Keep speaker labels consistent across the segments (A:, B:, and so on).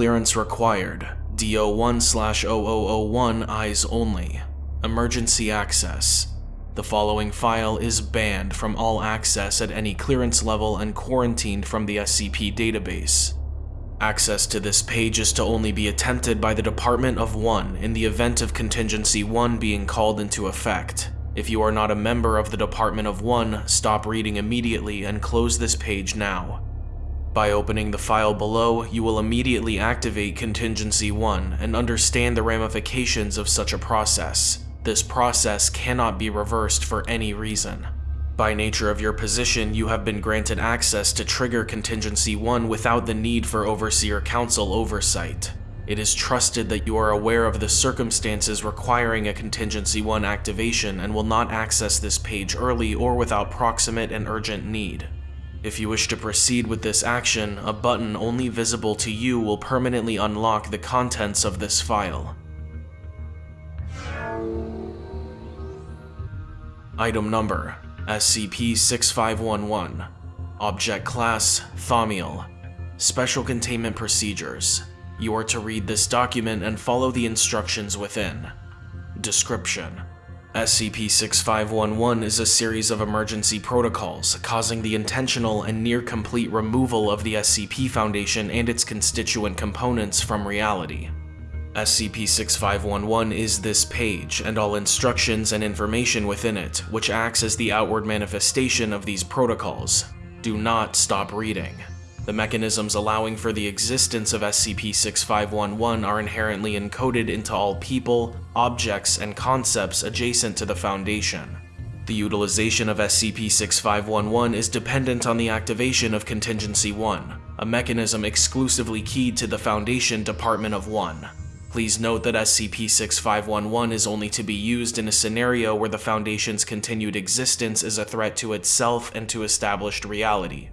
A: clearance required. DO1-0001 eyes only. Emergency access. The following file is banned from all access at any clearance level and quarantined from the SCP database. Access to this page is to only be attempted by the Department of 1 in the event of Contingency 1 being called into effect. If you are not a member of the Department of 1, stop reading immediately and close this page now. By opening the file below, you will immediately activate Contingency 1 and understand the ramifications of such a process. This process cannot be reversed for any reason. By nature of your position, you have been granted access to trigger Contingency 1 without the need for Overseer Council oversight. It is trusted that you are aware of the circumstances requiring a Contingency 1 activation and will not access this page early or without proximate and urgent need. If you wish to proceed with this action, a button only visible to you will permanently unlock the contents of this file. Item Number SCP-6511 Object Class Thaumiel Special Containment Procedures You are to read this document and follow the instructions within. Description SCP-6511 is a series of emergency protocols causing the intentional and near-complete removal of the SCP Foundation and its constituent components from reality. SCP-6511 is this page and all instructions and information within it, which acts as the outward manifestation of these protocols. Do not stop reading. The mechanisms allowing for the existence of SCP-6511 are inherently encoded into all people, objects, and concepts adjacent to the Foundation. The utilization of SCP-6511 is dependent on the activation of Contingency 1, a mechanism exclusively keyed to the Foundation Department of 1. Please note that SCP-6511 is only to be used in a scenario where the Foundation's continued existence is a threat to itself and to established reality.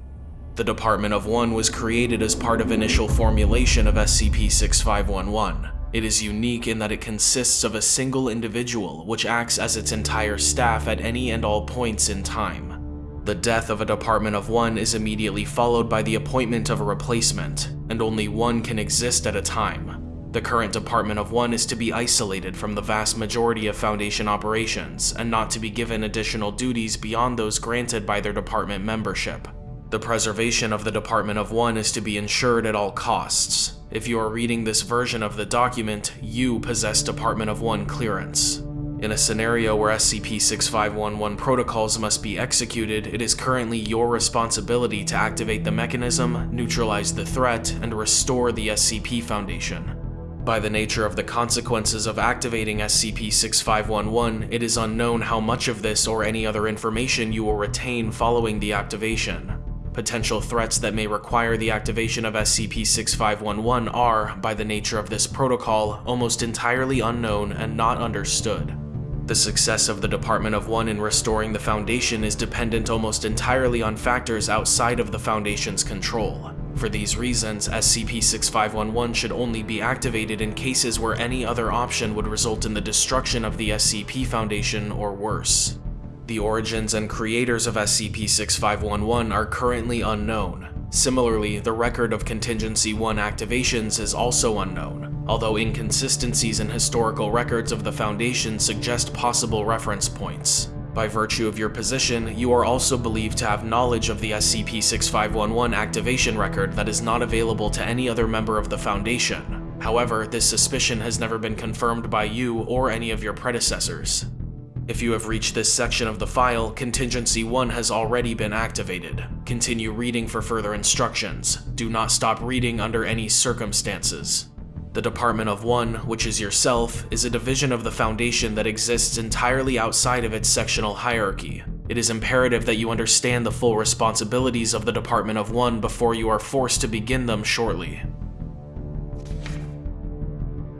A: The Department of One was created as part of initial formulation of SCP-6511. It is unique in that it consists of a single individual which acts as its entire staff at any and all points in time. The death of a Department of One is immediately followed by the appointment of a replacement, and only one can exist at a time. The current Department of One is to be isolated from the vast majority of Foundation operations, and not to be given additional duties beyond those granted by their department membership. The preservation of the Department of One is to be ensured at all costs. If you are reading this version of the document, you possess Department of One clearance. In a scenario where SCP-6511 protocols must be executed, it is currently your responsibility to activate the mechanism, neutralize the threat, and restore the SCP Foundation. By the nature of the consequences of activating SCP-6511, it is unknown how much of this or any other information you will retain following the activation. Potential threats that may require the activation of SCP-6511 are, by the nature of this protocol, almost entirely unknown and not understood. The success of the Department of One in restoring the Foundation is dependent almost entirely on factors outside of the Foundation's control. For these reasons, SCP-6511 should only be activated in cases where any other option would result in the destruction of the SCP Foundation or worse. The origins and creators of SCP-6511 are currently unknown. Similarly, the record of Contingency 1 activations is also unknown, although inconsistencies in historical records of the Foundation suggest possible reference points. By virtue of your position, you are also believed to have knowledge of the SCP-6511 activation record that is not available to any other member of the Foundation. However, this suspicion has never been confirmed by you or any of your predecessors. If you have reached this section of the file, Contingency 1 has already been activated. Continue reading for further instructions. Do not stop reading under any circumstances. The Department of One, which is yourself, is a division of the Foundation that exists entirely outside of its sectional hierarchy. It is imperative that you understand the full responsibilities of the Department of One before you are forced to begin them shortly.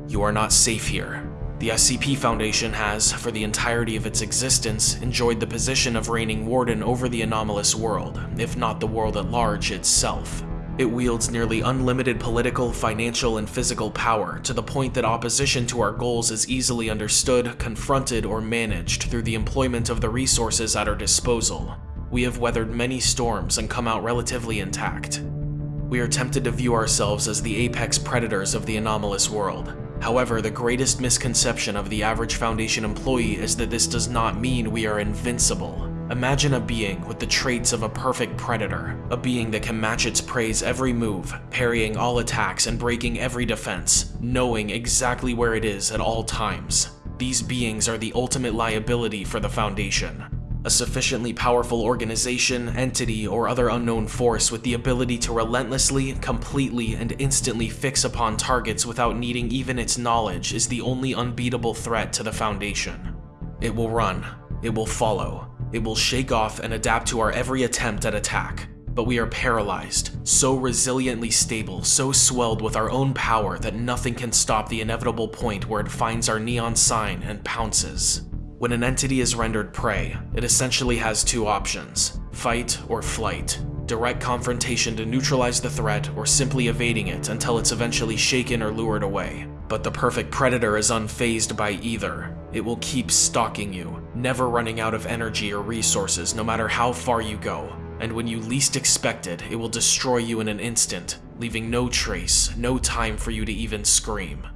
A: You are not safe here. The SCP Foundation has, for the entirety of its existence, enjoyed the position of reigning warden over the anomalous world, if not the world at large itself. It wields nearly unlimited political, financial, and physical power to the point that opposition to our goals is easily understood, confronted, or managed through the employment of the resources at our disposal. We have weathered many storms and come out relatively intact. We are tempted to view ourselves as the apex predators of the anomalous world. However, the greatest misconception of the average Foundation employee is that this does not mean we are invincible. Imagine a being with the traits of a perfect predator, a being that can match its prey's every move, parrying all attacks and breaking every defense, knowing exactly where it is at all times. These beings are the ultimate liability for the Foundation, a sufficiently powerful organization, entity, or other unknown force with the ability to relentlessly, completely, and instantly fix upon targets without needing even its knowledge is the only unbeatable threat to the Foundation. It will run, it will follow, it will shake off and adapt to our every attempt at attack, but we are paralyzed, so resiliently stable, so swelled with our own power that nothing can stop the inevitable point where it finds our neon sign and pounces. When an entity is rendered prey, it essentially has two options, fight or flight. Direct confrontation to neutralize the threat or simply evading it until it's eventually shaken or lured away. But the perfect predator is unfazed by either. It will keep stalking you, never running out of energy or resources no matter how far you go. And when you least expect it, it will destroy you in an instant, leaving no trace, no time for you to even scream.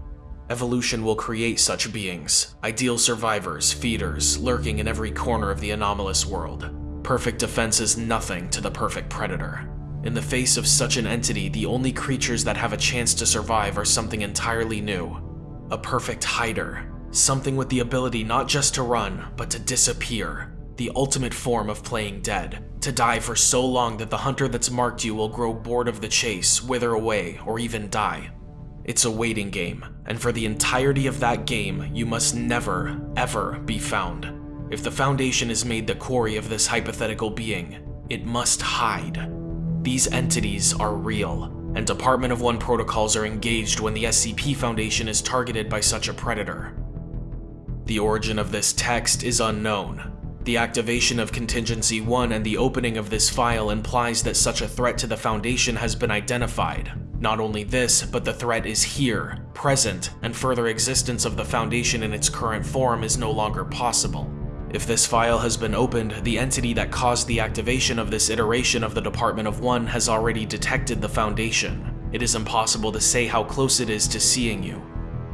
A: Evolution will create such beings, ideal survivors, feeders, lurking in every corner of the anomalous world. Perfect defense is nothing to the perfect predator. In the face of such an entity, the only creatures that have a chance to survive are something entirely new. A perfect hider, something with the ability not just to run, but to disappear. The ultimate form of playing dead, to die for so long that the hunter that's marked you will grow bored of the chase, wither away, or even die. It's a waiting game, and for the entirety of that game, you must never, ever be found. If the Foundation is made the quarry of this hypothetical being, it must hide. These entities are real, and Department of One protocols are engaged when the SCP Foundation is targeted by such a predator. The origin of this text is unknown. The activation of Contingency 1 and the opening of this file implies that such a threat to the Foundation has been identified, not only this, but the threat is here, present, and further existence of the Foundation in its current form is no longer possible. If this file has been opened, the entity that caused the activation of this iteration of the Department of One has already detected the Foundation. It is impossible to say how close it is to seeing you,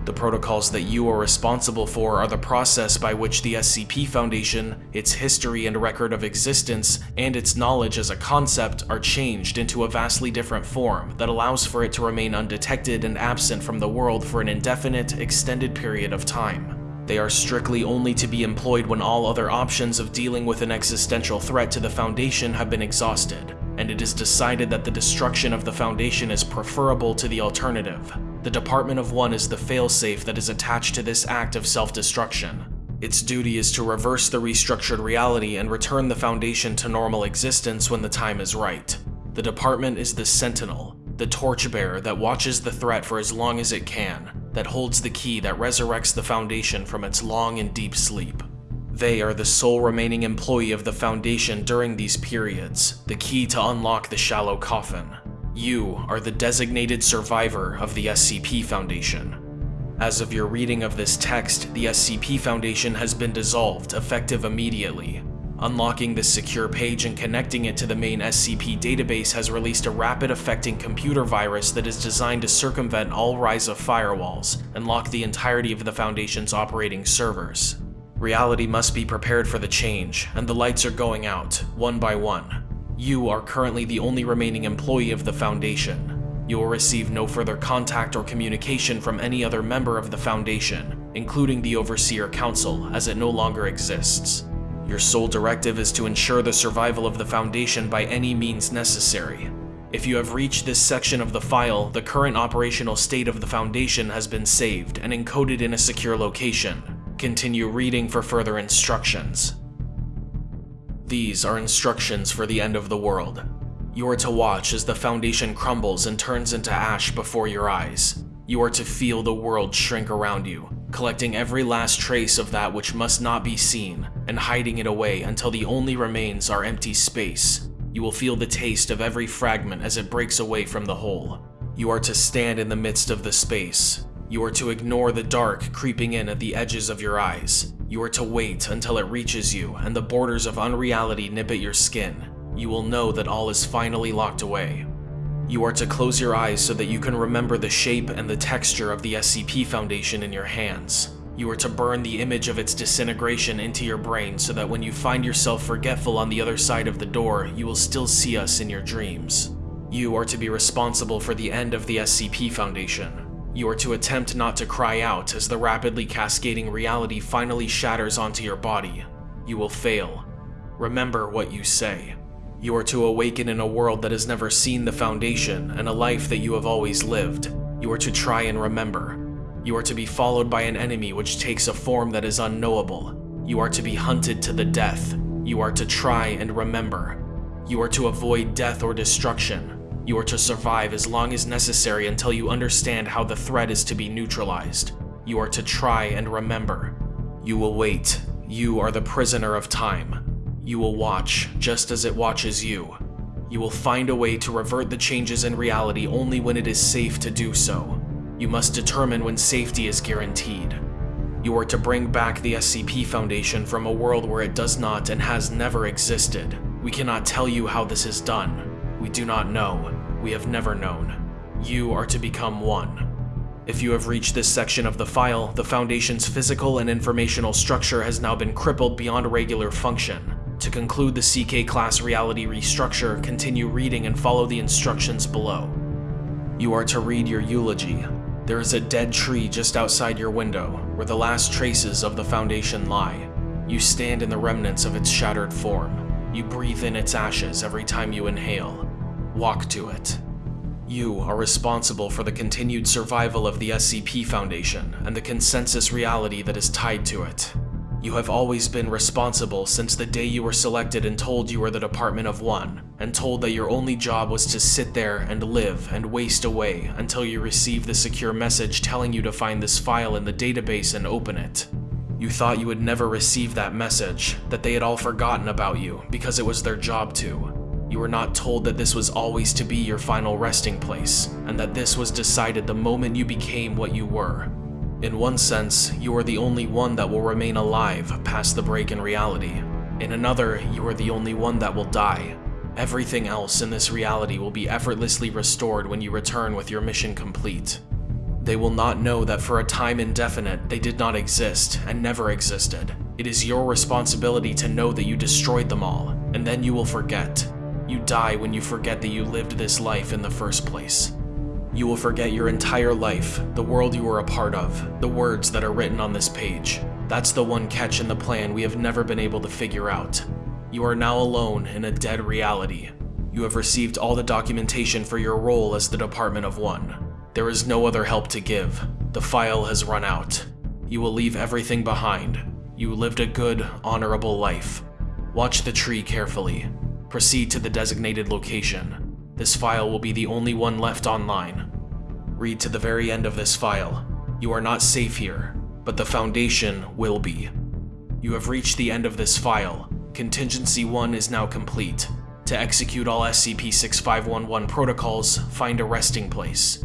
A: the protocols that you are responsible for are the process by which the SCP Foundation, its history and record of existence, and its knowledge as a concept are changed into a vastly different form that allows for it to remain undetected and absent from the world for an indefinite, extended period of time. They are strictly only to be employed when all other options of dealing with an existential threat to the Foundation have been exhausted, and it is decided that the destruction of the Foundation is preferable to the alternative. The Department of One is the failsafe that is attached to this act of self-destruction. Its duty is to reverse the restructured reality and return the Foundation to normal existence when the time is right. The Department is the Sentinel, the torchbearer that watches the threat for as long as it can, that holds the key that resurrects the Foundation from its long and deep sleep. They are the sole remaining employee of the Foundation during these periods, the key to unlock the shallow coffin. You are the designated survivor of the SCP Foundation. As of your reading of this text, the SCP Foundation has been dissolved, effective immediately. Unlocking this secure page and connecting it to the main SCP database has released a rapid-affecting computer virus that is designed to circumvent all Ryza firewalls and lock the entirety of the Foundation's operating servers. Reality must be prepared for the change, and the lights are going out, one by one. You are currently the only remaining employee of the Foundation. You will receive no further contact or communication from any other member of the Foundation, including the Overseer Council, as it no longer exists. Your sole directive is to ensure the survival of the Foundation by any means necessary. If you have reached this section of the file, the current operational state of the Foundation has been saved and encoded in a secure location. Continue reading for further instructions. These are instructions for the end of the world. You are to watch as the Foundation crumbles and turns into ash before your eyes. You are to feel the world shrink around you, collecting every last trace of that which must not be seen, and hiding it away until the only remains are empty space. You will feel the taste of every fragment as it breaks away from the whole. You are to stand in the midst of the space, you are to ignore the dark creeping in at the edges of your eyes. You are to wait until it reaches you and the borders of unreality nip at your skin. You will know that all is finally locked away. You are to close your eyes so that you can remember the shape and the texture of the SCP Foundation in your hands. You are to burn the image of its disintegration into your brain so that when you find yourself forgetful on the other side of the door, you will still see us in your dreams. You are to be responsible for the end of the SCP Foundation. You are to attempt not to cry out as the rapidly cascading reality finally shatters onto your body. You will fail. Remember what you say. You are to awaken in a world that has never seen the Foundation and a life that you have always lived. You are to try and remember. You are to be followed by an enemy which takes a form that is unknowable. You are to be hunted to the death. You are to try and remember. You are to avoid death or destruction. You are to survive as long as necessary until you understand how the threat is to be neutralized. You are to try and remember. You will wait. You are the prisoner of time. You will watch, just as it watches you. You will find a way to revert the changes in reality only when it is safe to do so. You must determine when safety is guaranteed. You are to bring back the SCP Foundation from a world where it does not and has never existed. We cannot tell you how this is done. We do not know. We have never known. You are to become one. If you have reached this section of the file, the Foundation's physical and informational structure has now been crippled beyond regular function. To conclude the CK class reality restructure, continue reading and follow the instructions below. You are to read your eulogy. There is a dead tree just outside your window, where the last traces of the Foundation lie. You stand in the remnants of its shattered form. You breathe in its ashes every time you inhale. Walk to it. You are responsible for the continued survival of the SCP Foundation and the consensus reality that is tied to it. You have always been responsible since the day you were selected and told you were the Department of One, and told that your only job was to sit there and live and waste away until you receive the secure message telling you to find this file in the database and open it. You thought you would never receive that message, that they had all forgotten about you because it was their job to. You were not told that this was always to be your final resting place, and that this was decided the moment you became what you were. In one sense, you are the only one that will remain alive past the break in reality. In another, you are the only one that will die. Everything else in this reality will be effortlessly restored when you return with your mission complete. They will not know that for a time indefinite, they did not exist and never existed. It is your responsibility to know that you destroyed them all, and then you will forget. You die when you forget that you lived this life in the first place. You will forget your entire life, the world you were a part of, the words that are written on this page. That's the one catch in the plan we have never been able to figure out. You are now alone in a dead reality. You have received all the documentation for your role as the Department of One. There is no other help to give. The file has run out. You will leave everything behind. You lived a good, honorable life. Watch the tree carefully. Proceed to the designated location. This file will be the only one left online. Read to the very end of this file. You are not safe here, but the Foundation will be. You have reached the end of this file. Contingency 1 is now complete. To execute all SCP-6511 protocols, find a resting place.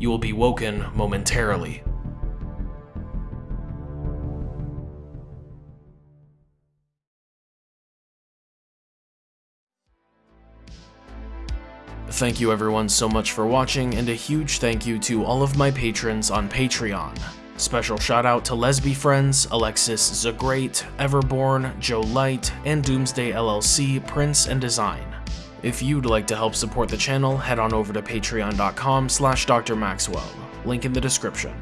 A: You will be woken momentarily. Thank you everyone so much for watching, and a huge thank you to all of my patrons on Patreon. Special shout out to Lesby Friends, Alexis the Great, Everborn, Joe Light, and Doomsday LLC, Prince and Design. If you'd like to help support the channel, head on over to patreon.com slash drmaxwell, link in the description.